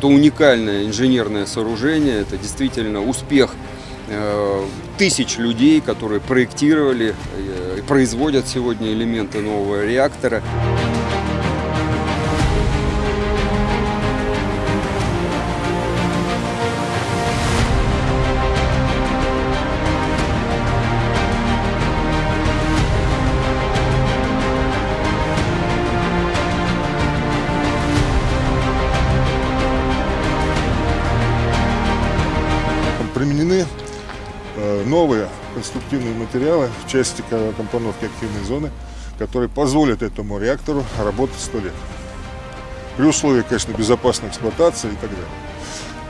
Это уникальное инженерное сооружение, это действительно успех э, тысяч людей, которые проектировали э, и производят сегодня элементы нового реактора. Применены э, новые конструктивные материалы в части ко- компоновки активной зоны, которые позволят этому реактору работать 100 лет. При условии, конечно, безопасной эксплуатации и так далее.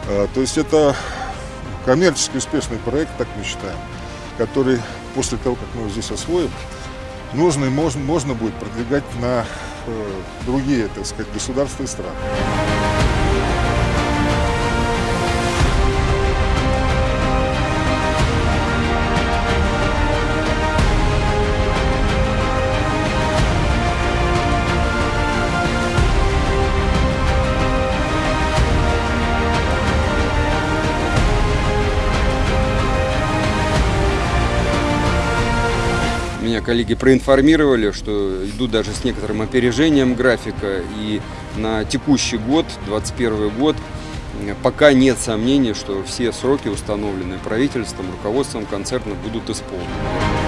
Э, То есть это коммерчески успешный проект, так мы считаем, который после того, как мы его здесь освоим, нужно и можно, можно будет продвигать на э, другие, так сказать, государства и страны. Меня коллеги проинформировали, что идут даже с некоторым опережением графика. И на текущий год, 2021 год, э, пока нет сомнений, что все сроки, установленные правительством, руководством концерна, будут исполнены.